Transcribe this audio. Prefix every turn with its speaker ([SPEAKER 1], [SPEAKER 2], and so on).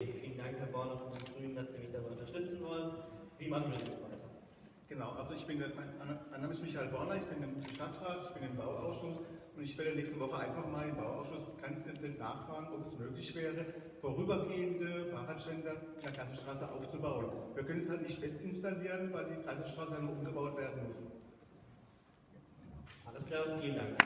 [SPEAKER 1] Vielen Dank, Herr Borner von den Grünen, dass Sie mich dabei unterstützen wollen. Wie machen wir jetzt weiter?
[SPEAKER 2] Genau, also ich bin, mein, mein Name ist Michael Borner, ich bin im Stadtrat, ich bin im Bauausschuss und ich werde nächste Woche einfach mal im Bauausschuss ganz dezent nachfragen, ob es möglich wäre, vorübergehende Fahrradständer in der Kaiserstraße aufzubauen. Wir können es halt nicht fest installieren, weil die Kaiserstraße ja noch umgebaut werden muss.
[SPEAKER 1] Alles klar, vielen Dank.